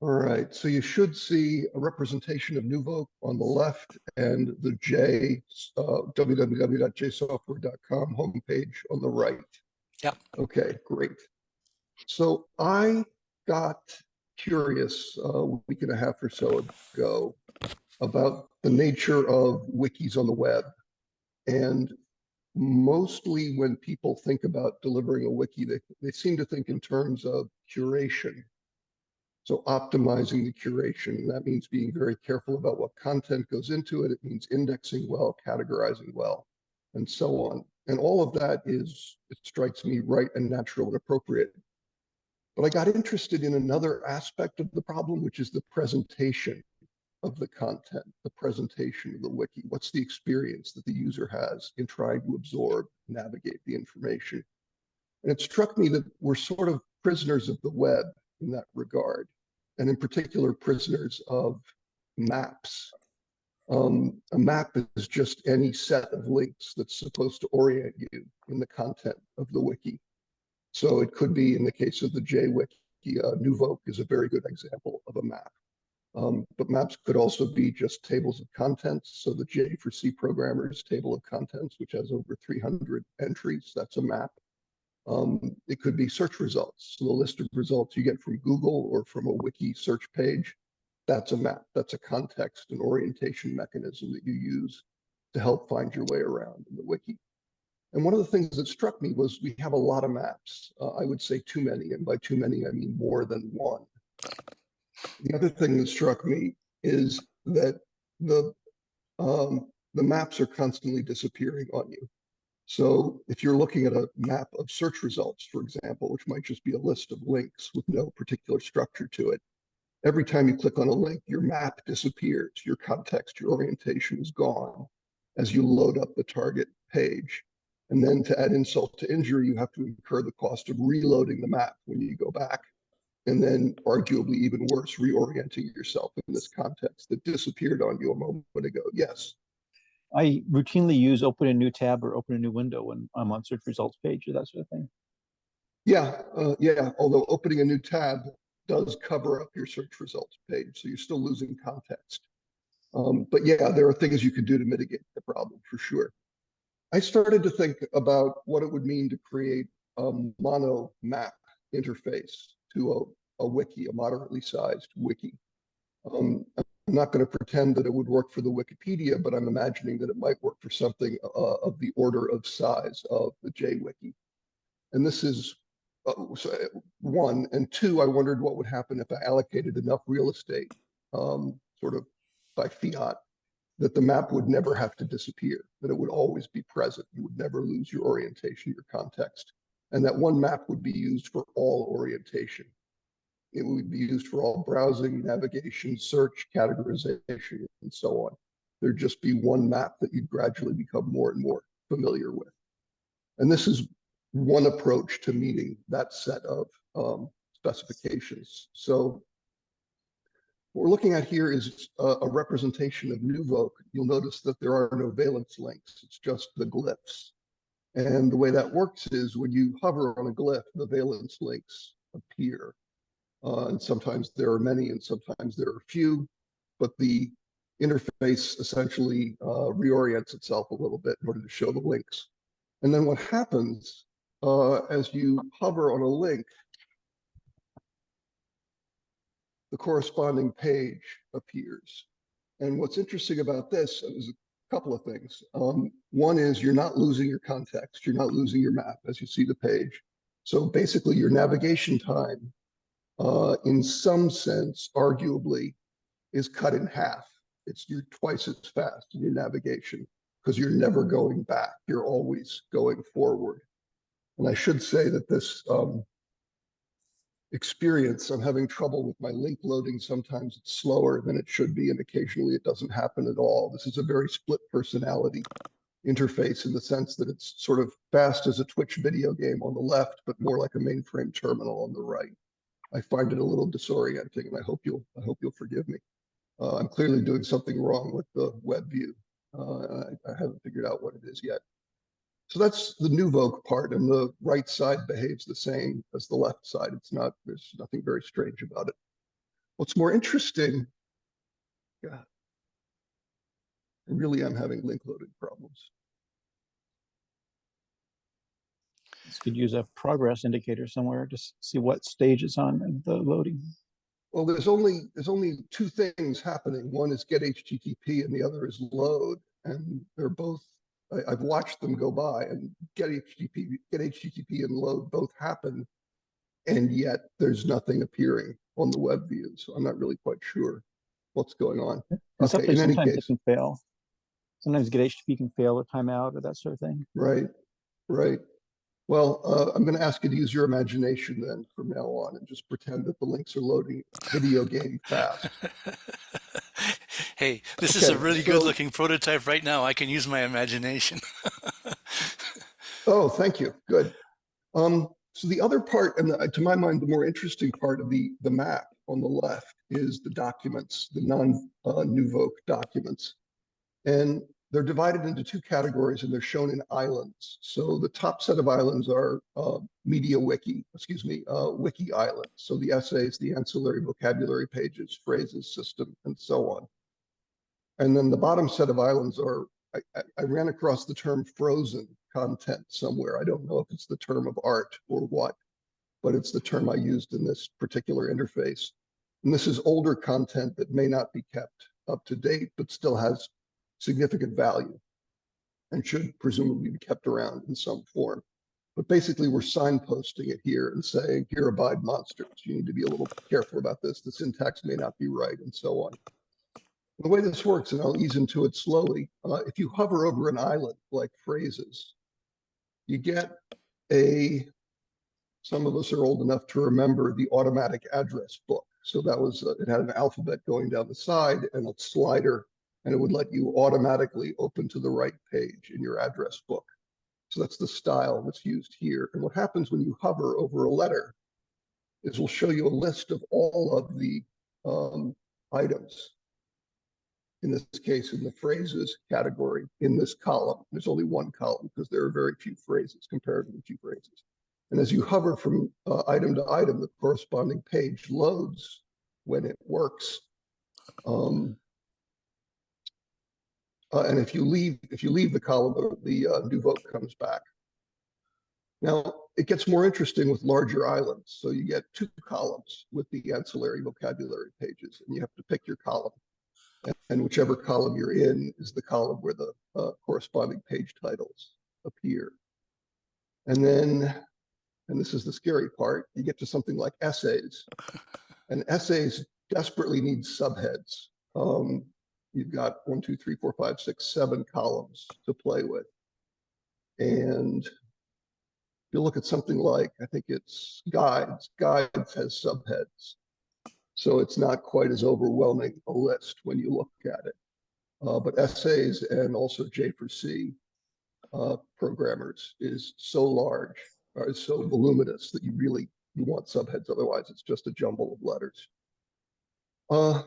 All right, so you should see a representation of NuVoc on the left and the J, uh, www.jsoftware.com homepage on the right. Yep. Okay, great. So I got curious uh, a week and a half or so ago about the nature of wikis on the web. And mostly when people think about delivering a wiki, they, they seem to think in terms of curation. So optimizing the curation, and that means being very careful about what content goes into it. It means indexing well, categorizing well, and so on. And all of that is, it strikes me right and natural and appropriate. But I got interested in another aspect of the problem, which is the presentation of the content, the presentation of the wiki. What's the experience that the user has in trying to absorb, navigate the information? And it struck me that we're sort of prisoners of the web in that regard and in particular prisoners of maps. Um, a map is just any set of links that's supposed to orient you in the content of the wiki. So it could be in the case of the JWiki, uh, NuVoc is a very good example of a map. Um, but maps could also be just tables of contents. So the J for C programmers table of contents, which has over 300 entries, that's a map. Um, it could be search results. So the list of results you get from Google or from a wiki search page, that's a map. That's a context and orientation mechanism that you use to help find your way around in the wiki. And one of the things that struck me was we have a lot of maps. Uh, I would say too many, and by too many, I mean more than one. The other thing that struck me is that the um, the maps are constantly disappearing on you. So if you're looking at a map of search results, for example, which might just be a list of links with no particular structure to it, every time you click on a link, your map disappears, your context, your orientation is gone as you load up the target page. And then to add insult to injury, you have to incur the cost of reloading the map when you go back. And then arguably even worse, reorienting yourself in this context that disappeared on you a moment ago. Yes. I routinely use open a new tab or open a new window when I'm on search results page or that sort of thing. Yeah, uh, yeah. Although opening a new tab does cover up your search results page, so you're still losing context. Um, but yeah, there are things you can do to mitigate the problem for sure. I started to think about what it would mean to create a mono map interface to a, a wiki, a moderately sized wiki. Um, I'm not going to pretend that it would work for the Wikipedia, but I'm imagining that it might work for something uh, of the order of size of the JWiki. And this is uh, one. And two, I wondered what would happen if I allocated enough real estate, um, sort of by fiat, that the map would never have to disappear, that it would always be present. You would never lose your orientation, your context. And that one map would be used for all orientation. It would be used for all browsing, navigation, search, categorization, and so on. There'd just be one map that you'd gradually become more and more familiar with. And this is one approach to meeting that set of um, specifications. So what we're looking at here is a, a, representation of NuVoc. You'll notice that there are no valence links. It's just the glyphs. And the way that works is when you hover on a glyph, the valence links appear. Uh, and sometimes there are many and sometimes there are few, but the interface essentially uh, reorients itself a little bit in order to show the links. And then what happens uh, as you hover on a link, the corresponding page appears. And what's interesting about this is a couple of things. Um, one is you're not losing your context, you're not losing your map as you see the page. So basically your navigation time uh, in some sense, arguably, is cut in half. It's you're twice as fast in your navigation because you're never going back. You're always going forward. And I should say that this um, experience, I'm having trouble with my link loading. Sometimes it's slower than it should be, and occasionally it doesn't happen at all. This is a very split personality interface in the sense that it's sort of fast as a Twitch video game on the left, but more like a mainframe terminal on the right. I find it a little disorienting, and I hope you'll I hope you'll forgive me. Uh, I'm clearly doing something wrong with the web view. Uh, I, I, haven't figured out what it is yet. So that's the NuVoc part, and the right side behaves the same as the left side. It's not there's nothing very strange about it. What's more interesting, God, I really am having link loading problems. This could use a progress indicator somewhere to see what stage it's on the loading. Well, there's only, there's only two things happening. One is get HTTP and the other is load. And they're both, I, I've watched them go by and get HTTP, get HTTP and load both happen. And yet there's nothing appearing on the web view. So I'm not really quite sure what's going on. And Okay, in any sometimes it case, can fail. Sometimes get HTTP can fail or timeout or that sort of thing. right, right. Well, uh, I'm gonna ask you to use your imagination then from now on and just pretend that the links are loading video game fast. hey, this is a really so- good looking prototype right now. I can use my imagination. Oh, thank you. Good. Um, so the other part, and the- to my mind, the more interesting part of the, the map on the left is the documents, the non, uh, documents. And they're divided into two categories and they're shown in islands. So the top set of islands are, uh, media wiki, excuse me, uh, wiki islands. So the essays, the ancillary vocabulary pages, phrases, system, and so on. And then the bottom set of islands are, I, I, I ran across the term frozen content somewhere. I don't know if it's the term of art or what, but it's the term I used in this particular interface. And this is older content that may not be kept up to date, but still has significant value and should presumably be kept around in some form. But basically, we're signposting it here and saying, here abide monsters. You need to be a little careful about this. The syntax may not be right and so on. The way this works, and I'll ease into it slowly, uh, if you hover over an island like phrases, you get a, some of us are old enough to remember the automatic address book. So that was, uh, it had an alphabet going down the side and a slider, and it would let you automatically open to the right page in your address book. So that's the style that's used here. And what happens when you hover over a letter is we'll show you a list of all of the um, items in this case, in the phrases category in this column. There's only one column because there are very few phrases, comparatively few phrases. And as you hover from uh, item to item, the corresponding page loads when it works. Um, uh, and if you leave, if you leave the column, the uh, NuVoc comes back. Now, it gets more interesting with larger islands. So you get two columns with the ancillary vocabulary pages, and you have to pick your column. And- And whichever column you're in is the column where the uh, corresponding page titles appear. And then, and this is the scary part, you get to something like essays. And essays desperately need subheads. Um, You've got one, two, three, four, five, six, seven columns to play with. And if you look at something like, I think it's guides, guides has subheads. So it's not quite as overwhelming a list when you look at it. Uh, but essays and also J for C uh, programmers is so large, or is so voluminous that you really, you want subheads, otherwise it's just a jumble of letters. Uh,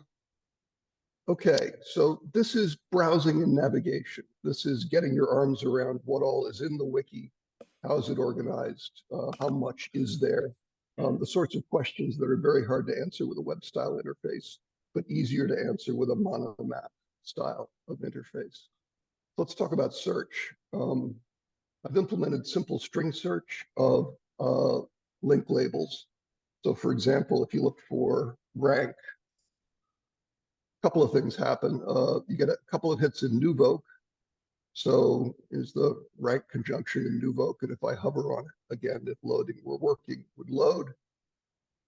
okay, so this is browsing and navigation. This is getting your arms around what all is in the wiki. How is it organized? Uh, how much is there? um, the sorts of questions that are very hard to answer with a web style interface, but easier to answer with a monomap style of interface. Let's talk about search. Um, I've implemented simple string search of uh, link labels. So for example, if you look for rank, a couple of things happen. Uh, you get a couple of hits in Nuvoc. So is the rank conjunction in Nuvoc, and if I hover on it, again, if loading were working, would load.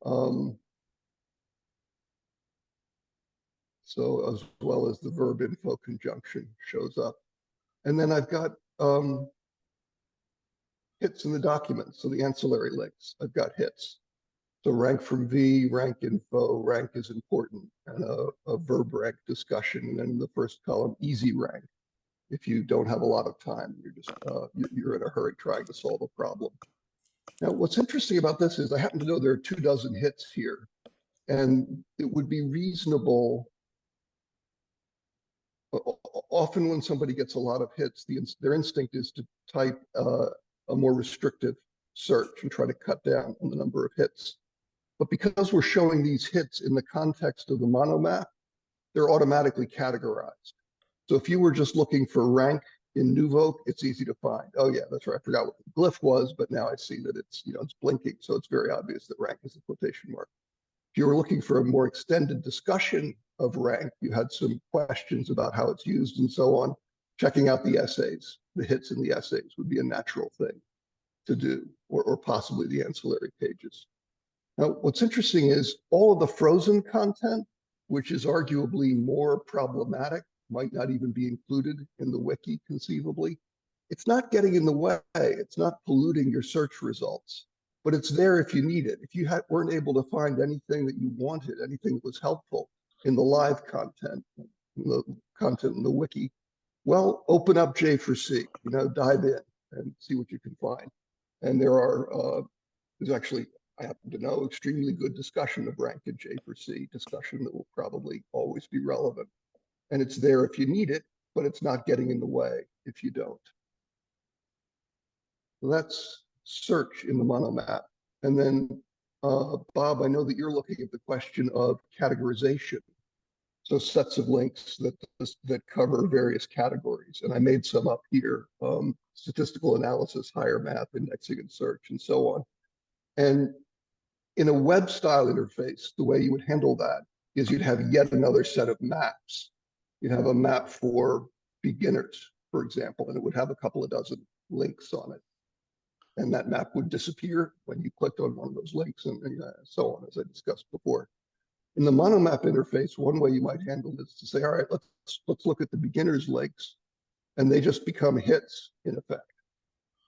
Um, so as well as the verb info conjunction shows up. And then I've got um, hits in the document, so the ancillary links, I've got hits. So rank from V, rank info, rank is important, and a, a verb rank discussion, and the first column, easy rank if you don't have a lot of time, you're just, uh, you- you're in a hurry trying to solve a problem. Now, what's interesting about this is I happen to know there are two dozen hits here. And it would be reasonable. Often when somebody gets a lot of hits, the, their instinct is to type, uh, a more restrictive search and try to cut down on the number of hits. But because we're showing these hits in the context of the monomap, they're automatically categorized. So if you were just looking for rank in NuVoc, it's easy to find. Oh yeah, that's right. I forgot what the glyph was, but now I see that it's, you know, it's blinking. So it's very obvious that rank is a quotation mark. If you were looking for a more extended discussion of rank, you had some questions about how it's used and so on. Checking out the essays, the hits in the essays would be a natural thing to do, or, or possibly the ancillary pages. Now, what's interesting is all of the frozen content, which is arguably more problematic, might not even be included in the wiki conceivably. It's not getting in the way. It's not polluting your search results, but it's there if you need it. If you had, weren't able to find anything that you wanted, anything that was helpful in the live content, the content in the wiki, well, open up J4C, you know, dive in and see what you can find. And there are, uh, there's actually, I happen to know, extremely good discussion of rank in J4C, discussion that will probably always be relevant. And it's there if you need it, but it's not getting in the way if you don't. Let's search in the monomap. And then, uh, Bob, I know that you're looking at the question of categorization. So sets of links that that cover various categories, and I made some up here: um, statistical analysis, higher math, indexing, and search, and so on. And in a web style interface, the way you would handle that is you'd have yet another set of maps. You'd have a map for beginners, for example, and it would have a couple of dozen links on it. And that map would disappear when you clicked on one of those links and, and uh, so on, as I discussed before. In the monomap interface, one way you might handle this is to say, all right, let's let's look at the beginners links, and they just become hits in effect.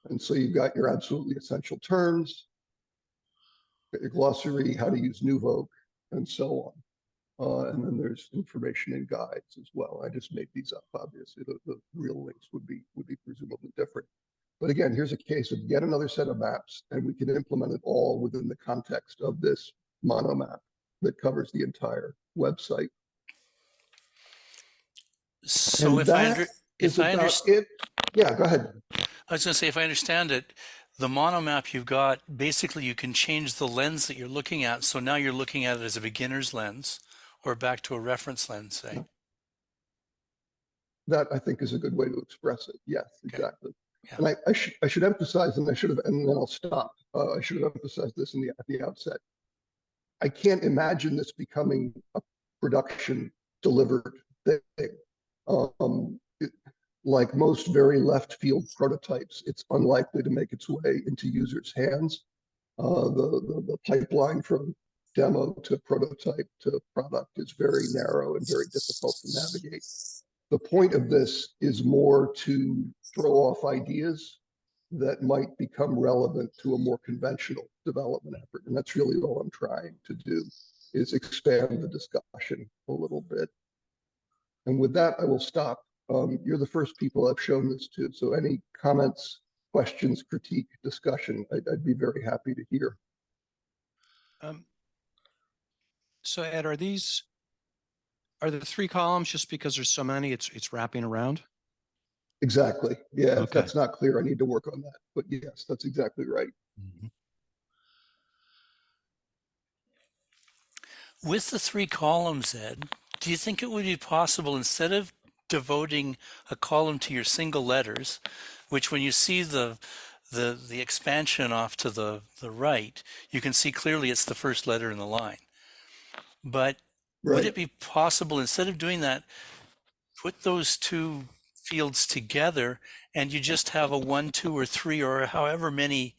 And so you've got your absolutely essential terms, your glossary, how to use NuVoc, and so on. Uh, and then there's information and guides as well. I just made these up. Obviously, the, the real links would be would be presumably different. But again, here's a case of yet another set of maps, and we can implement it all within the context of this monomap that covers the entire website. So And if I if I understand, it. Yeah, go ahead. I was going to say, if I understand it, the monomap you've got, basically you can change the lens that you're looking at. So now you're looking at it as a beginner's lens or back to a reference lens, say. That I think is a good way to express it. Yes, Okay. exactly. Yeah. And I, I should I should emphasize, and I should have, and then I'll stop. Uh, I should have emphasized this in the at the outset. I can't imagine this becoming a production delivered thing. Um, it- like most very left field prototypes, it's unlikely to make its way into users' hands. Uh, the, the the pipeline from demo to prototype to product is very narrow and very difficult to navigate. The point of this is more to throw off ideas that might become relevant to a more conventional development effort. And that's really all I'm trying to do is expand the discussion a little bit. And with that, I will stop. Um, you're the first people I've shown this to. So any comments, questions, critique, discussion, I'd, I'd be very happy to hear. Um, so Ed, are these, are the three columns just because there's so many, it's, it's wrapping around? Exactly. Yeah, if that's not clear, I need to work on that. But yes, that's exactly right. With the three columns, Ed, do you think it would be possible instead of devoting a column to your single letters, which when you see the the the expansion off to the the right, you can see clearly it's the first letter in the line. But would it be possible instead of doing that, put those two fields together and you just have a one, two, or three, or however many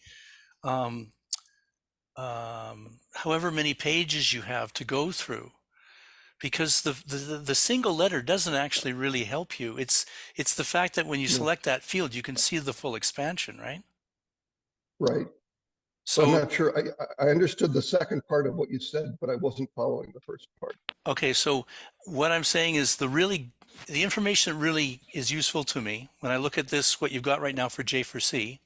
um, um, however many pages you have to go through because the, the the single letter doesn't actually really help you it's it's the fact that when you select that field you can see the full expansion right Right. So I'm not sure. I, I- understood the second part of what you said, but I wasn't following the first part. okay so what i'm saying is the really the information that really is useful to me when i look at this what you've got right now for j4c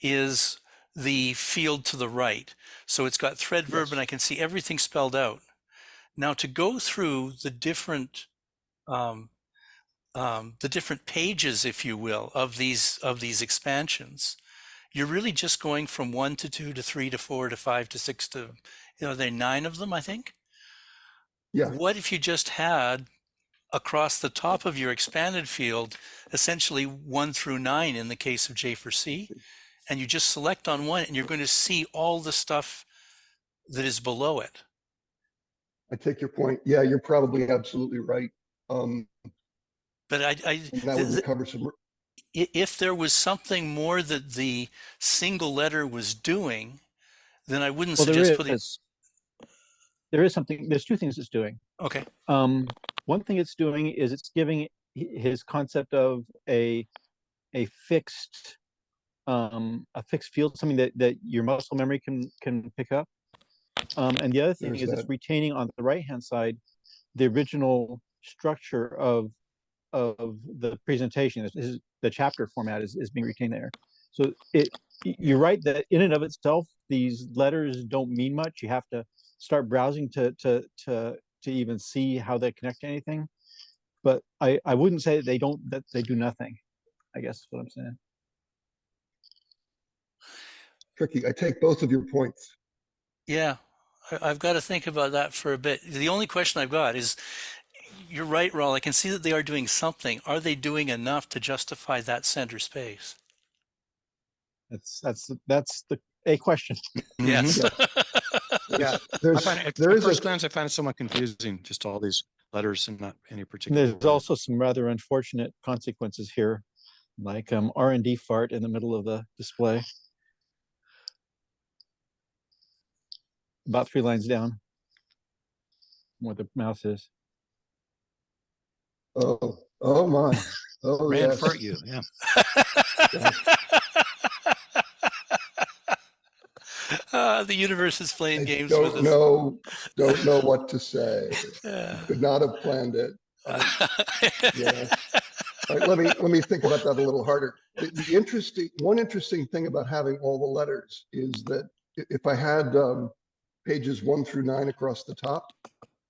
is the field to the right so it's got thread verb Yes. and i can see everything spelled out now to go through the different um, um, the different pages, if you will, of these of these expansions, you're really just going from one to two to three to four to five to six to, you know, there are nine of them, I think. Yeah. What if you just had across the top of your expanded field, essentially one through nine in the case of J for C, and you just select on one and you're going to see all the stuff that is below it. I take your point. Yeah, you're probably absolutely right. Um, But I, I that would th- cover some, if there was something more that the single letter was doing, then I wouldn't Well, there suggest putting. is, there is something, there's two things it's doing. Okay. Um, one thing it's doing is it's giving his concept of a, a fixed, um, a fixed field, something that, that your muscle memory can, can pick up. Um, and the other thing There's is it's retaining on the right-hand side, the original structure of, of the presentation. This is, the chapter format is, is being retained there. So it, you're right that in and of itself, these letters don't mean much. You have to start browsing to, to, to, to even see how they connect to anything. But I, I wouldn't say that they don't, that they do nothing, I guess is what I'm saying. tricky. I take both of your points. Yeah, I, I've got to think about that for a bit. The only question I've got is, you're right, Raul. I can see that they are doing something. Are they doing enough to justify that center space? That's, that's, that's the, a question. Yes. Yeah, I There's, find it, there at is first a, glance, I find it somewhat confusing, just all these letters and not any particular. There's word. also some rather unfortunate consequences here, like um, R and D fart in the middle of the display. About three lines down. Where the mouse is. oh, oh my, oh Ran yes. for you, yeah. Uh, the universe is I playing games with don't us. know, don't know what to say. Yeah. Could not have planned it. Yeah. All right, let me, let me think about that a little harder. The, the interesting, one interesting thing about having all the letters is that if I had, um, pages one through nine across the top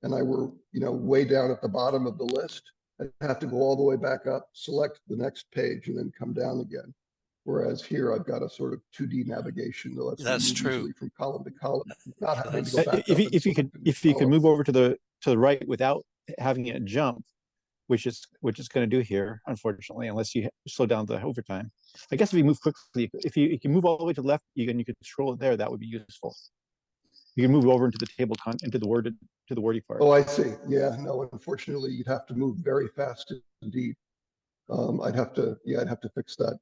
and I were, you know, way down at the bottom of the list, I'd have to go all the way back up, select the next page and then come down again. Whereas here I've got a sort of two D navigation that lets me That's move true. from column to column, not having to go back. If you, and if you could, select a new if you could move over to the, to the right without having it jump, which is, which it's gonna do here, unfortunately, unless you slow down the overtime. I guess if you move quickly, if you, if you move all the way to the left, you can, you could scroll it there, that would be useful. You can move over into the table con, into the word, to the wordy part. Oh, I see. Yeah, no, unfortunately, you'd have to move very fast indeed. Um, I'd have to, yeah, I'd have to fix that.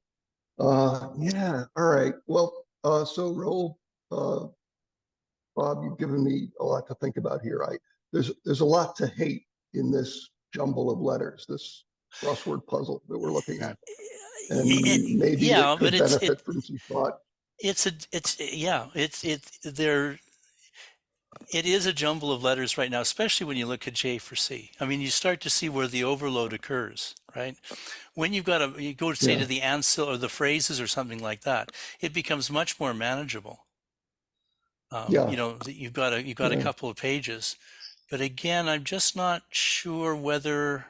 Uh, yeah, all right. Well, uh, so Raul, uh, Bob, you've given me a lot to think about here. I, there's, there's a lot to hate in this jumble of letters, this crossword puzzle that we're looking at. And It- maybe yeah, it but could it's it, benefit from some thought. it's a it's yeah it's it there it is a jumble of letters right now especially when you look at j for c i mean you start to see where the overload occurs right when you've got a you go to say Yeah. to the ansel or the phrases or something like that it becomes much more manageable um, Yeah. you know you've got a you've got a couple of pages but again i'm just not sure whether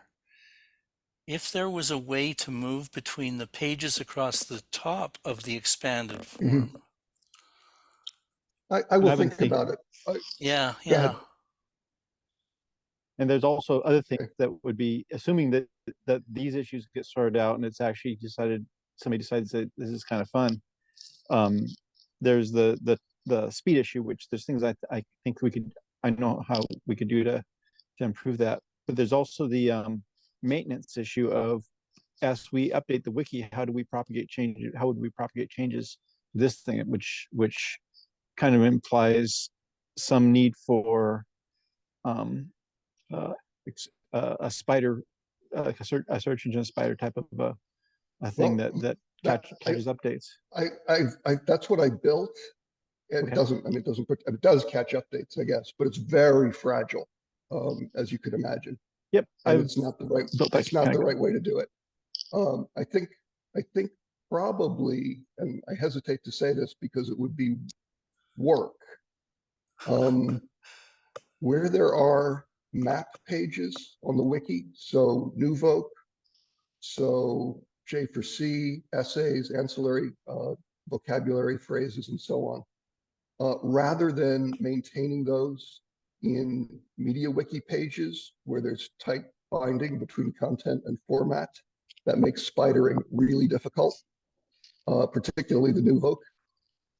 if there was a way to move between the pages across the top of the expanded mm-hmm. form I, I will I think think- about it. yeah yeah And there's also other things that would be, assuming that, that these issues get sorted out and it's actually decided, somebody decides that this is kind of fun. Um, there's the, the, the speed issue, which there's things I, I think we could, I know how we could do to, to improve that. But there's also the, um, maintenance issue of, as we update the wiki, how do we propagate change, how would we propagate changes? This thing, which, which kind of implies some need for, um, uh, uh, a spider, uh, like a search, a search engine spider type of a, a thing Well, that, that that- catch, I- catches updates. I, I, I, that's what I built. It Okay. doesn't, I mean, it doesn't put, it does catch updates, I guess, but it's very fragile, um, as you could imagine. Yep, it's not the right, it's not the right way to do it. Um, I think, I think probably, and I hesitate to say this because it would be work. Um, where there are map pages on the wiki, so NuVoc, so J for C, essays, ancillary, uh, vocabulary phrases and so on. Uh, rather than maintaining those in media wiki pages where there's tight binding between content and format, that makes spidering really difficult, uh, particularly the NuVoc.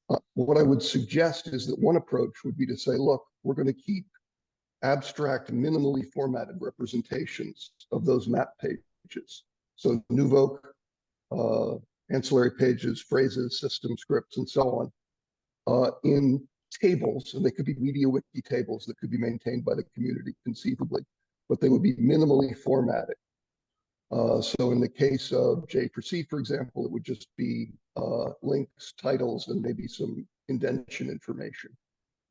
Uh, what I would suggest is that one approach would be to say, look, we're going to keep abstract, minimally formatted representations of those map pages. So Nuvoc, uh, ancillary pages, phrases, system scripts, and so on, uh, in tables, and they could be media wiki tables that could be maintained by the community conceivably, but they would be minimally formatted. Uh, so in the case of J4C, for example, it would just be uh, links, titles, and maybe some indentation information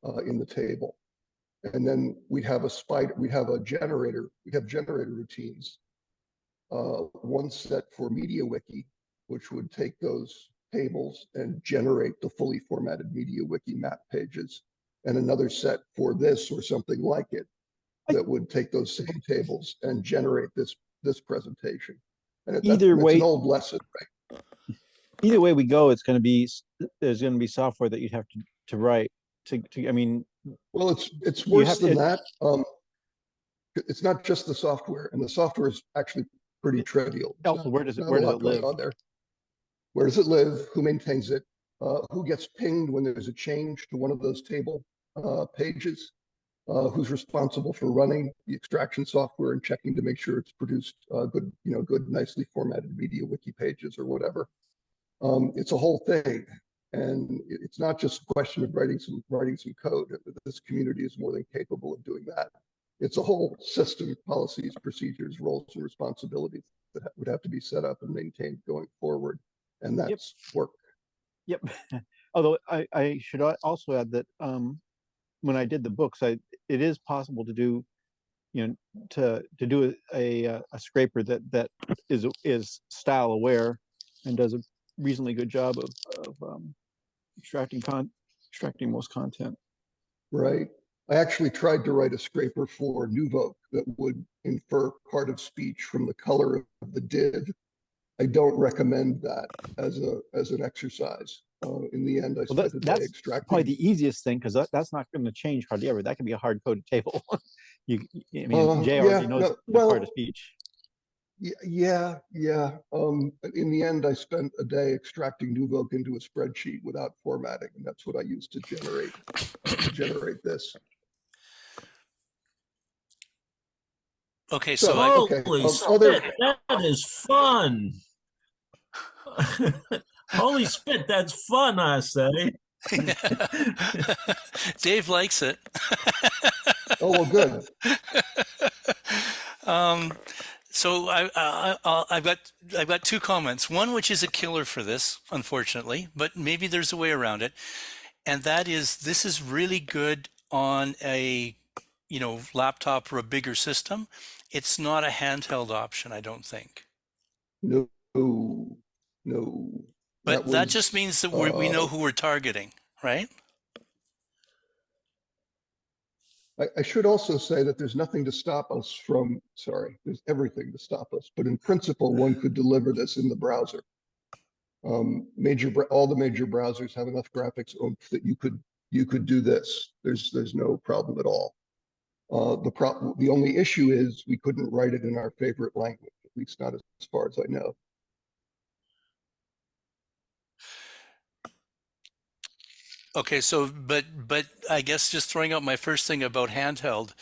uh, in the table. And then we'd have a spider, we'd have a generator, we'd have generator routines. Uh, one set for MediaWiki, which would take those tables and generate the fully formatted MediaWiki map pages. And another set for this or something like it that would take those same tables and generate this this presentation. And that's- Either it's way- an old lesson, right? Either way we go, it's gonna be, s- there's gonna be software that you'd have to, to write to, to, I mean, Well, it's it's You worse have- than it- that. Um, it's not just the software, and the software is actually pretty trivial. Also, not- where does it, not a where does lot it going live? on there. Where does it live? Who maintains it? Uh, who gets pinged when there's a change to one of those table uh, pages? Uh, who's responsible for running the extraction software and checking to make sure it's produced uh, good, you know, good, nicely formatted media wiki pages or whatever. Um, it's a whole thing, and it's not just a question of writing some writing some code. This community is more than capable of doing that. It's a whole system, policies, procedures, roles, and responsibilities that would have to be set up and maintained going forward, and that's work. Yep. Although I, I should also add that, um, when I did the books, I, it is possible to do, you know, to, to do a, a, a scraper that, that is, is style aware and does a reasonably good job of, of, um, extracting con, extracting most content. Right. I actually tried to write a scraper for NuVoc that would infer part of speech from the color of the div. I don't recommend that as a as an exercise. Uh, in the end, I Well, that's, spent a day that's extracting. probably the easiest thing, because that, that's not gonna change hardly ever. That can be a hard coded table. You, I Uh, mean, Jay yeah, already knows no, the part of speech. Yeah, yeah. Um, in the end, I spent a day extracting NuVoc into a spreadsheet without formatting, and that's what I used to generate to generate this. Okay, So- so I, okay, Holy um, other- that is fun. Holy spit, that's fun, I say. Dave likes it. Oh well, good. um, so I, I, I, I've got I've got two comments. One which is a killer for this, unfortunately, but maybe there's a way around it, and that is this is really good on a you know laptop or a bigger system. It's not a handheld option, I don't think. No, no. But that, was, just means that we we know uh, who we're targeting, right? I, I should also say that there's nothing to stop us from, sorry, there's everything to stop us, but in principle, one could deliver this in the browser. Um, major, all the major browsers have enough graphics oomph that you could, you could do this. There's, there's no problem at all. Uh, the problem, the only issue is we couldn't write it in our favorite language, at least not as far as I know. Okay, so but but I guess just throwing out my first thing about handheld,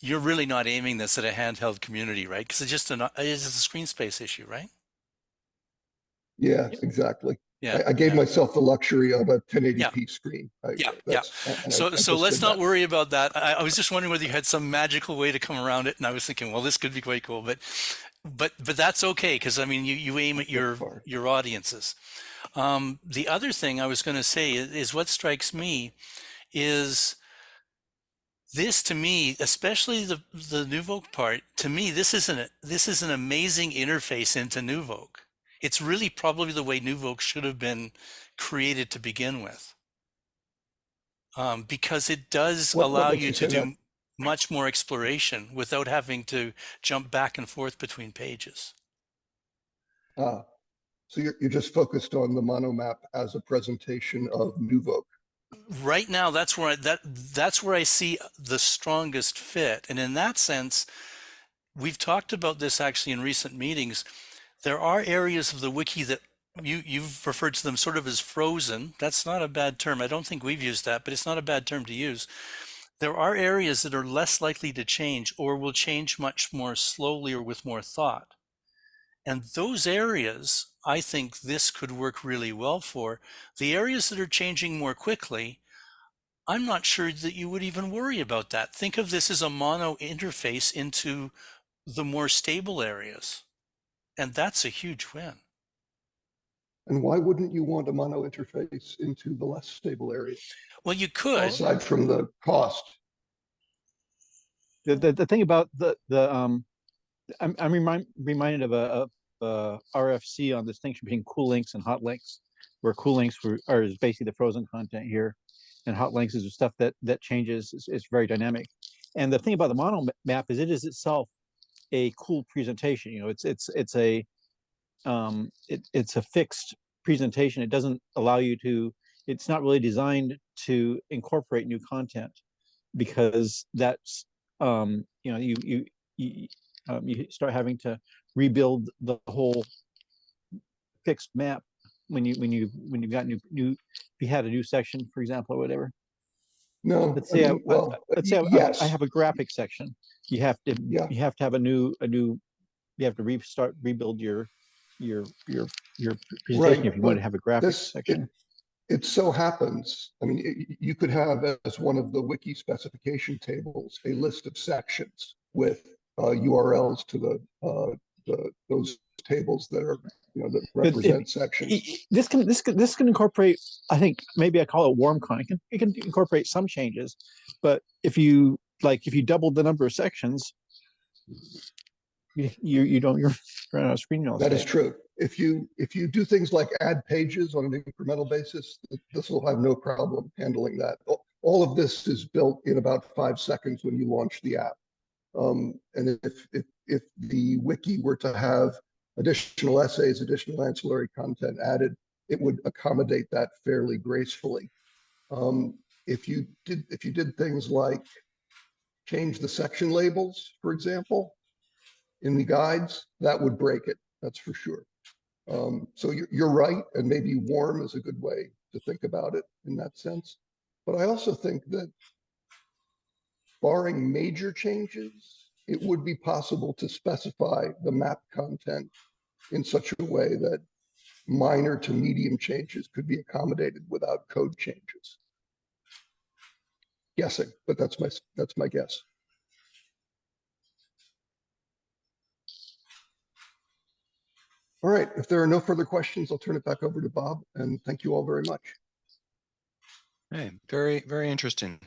you're really not aiming this at a handheld community, right? Because it's just an it's just a screen space issue, right? Yeah, exactly. Yeah. I, I gave yeah. myself the luxury of a 1080p screen. I- Yeah, yeah. So I so let's not that. worry about that. I, I was just wondering whether you had some magical way to come around it, and I was thinking, well, this could be quite cool, but but but that's okay because I mean, you you aim at your your audiences. Um, the other thing I was going to say is, is what strikes me is this to me, especially the the NuVoc part. To me, this is an this is an amazing interface into NuVoc. It's really probably the way NuVoc should have been created to begin with, um, because it does What- allow you you to do that? Much more exploration without having to jump back and forth between pages. Ah, So you're, you're just focused on the monomap as a presentation of NuVoc. right now that's where I, that that's where I see the strongest fit. And in that sense, we've talked about this actually in recent meetings. There are areas of the wiki that you you've referred to them sort of as frozen. That's not a bad term. I don't think we've used that, but it's not a bad term to use. There are areas that are less likely to change or will change much more slowly or with more thought. And those areas, I think this could work really well for. The areas that are changing more quickly, I'm not sure that you would even worry about that. Think of this as a mono interface into the more stable areas. And that's a huge win. And why wouldn't you want a mono interface into the less stable area, Well, you could. aside from the cost? The, the, the thing about the, the, um, I'm, I'm remind, reminded of a, of, uh, RFC on distinction between cool links and hot links. Where cool links were, are is basically the frozen content here. And hot links is the stuff that, that changes, it's, it's very dynamic. And the thing about the mono map is it is itself a cool presentation, you know, it's, it's, it's a, um, it, it's a fixed presentation. It doesn't allow you to, it's not really designed to incorporate new content. Because that's, um, you know, you, you, you, um, you start having to rebuild the whole fixed map when you, when you, when you've got new, new, if you had a new section, for example, or whatever. No. Let's say, I- mean, I- well, let's say I- I- yes. I have a graphic section. You have to, Yeah. you have to have a new, a new, you have to restart, rebuild your, your, your, your presentation if you want to have a graphic this- it- section. It so happens, I mean, y- you could have as one of the wiki specification tables, a list of sections with uh, URLs to the, uh, the, those tables that are, you know, that represent I- sections. This can, this can, this can incorporate, I think, maybe I call it warm con, it can, it can incorporate some changes. But if you, like, if you double the number of sections, you, you, you don't, you're running out of screen That is true. If you, if you do things like add pages on an incremental basis, this will have no problem handling that. All of this is built in about five seconds when you launch the app. Um, and if, if, if the wiki were to have additional essays, additional ancillary content added, it would accommodate that fairly gracefully. Um, if you did, if you did things like change the section labels, for example, in the guides, that would break it, that's for sure. Um, so you're, you're right, and maybe warm is a good way to think about it in that sense. But I also think that barring major changes, it would be possible to specify the map content in such a way that minor to medium changes could be accommodated without code changes. Guessing, but that's my, that's my guess. All right, if there are no further questions, I'll turn it back over to Bob and thank you all very much. Hey, very, very interesting.